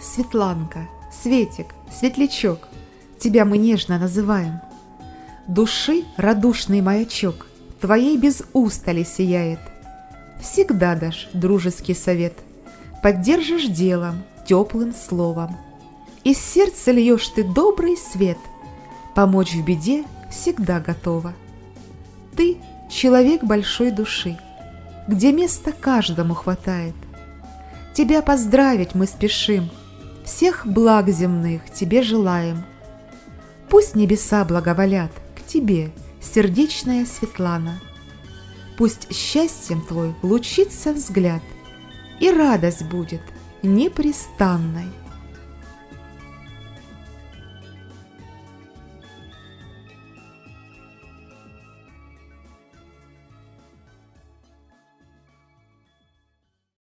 Светланка, Светик, Светлячок, тебя мы нежно называем. Души радушный маячок твоей без устали сияет. Всегда дашь дружеский совет, поддержишь делом, теплым словом. Из сердца льешь ты добрый свет, помочь в беде всегда готова. Ты — человек большой души, где места каждому хватает. Тебя поздравить мы спешим, всех благ земных тебе желаем. Пусть небеса благоволят к тебе, сердечная Светлана. Пусть счастьем твой лучится взгляд, и радость будет непрестанной.